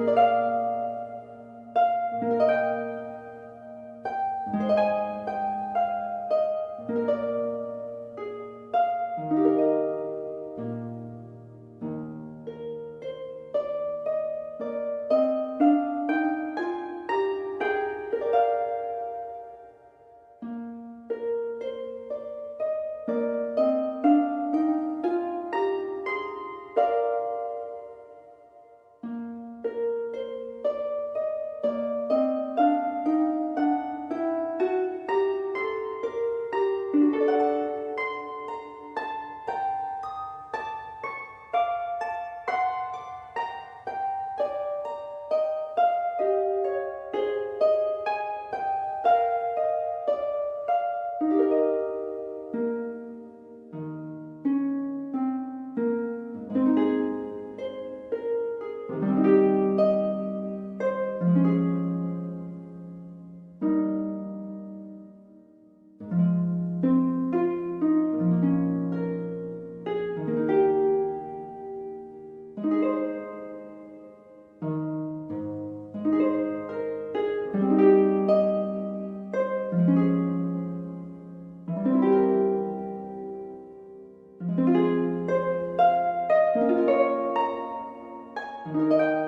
you Música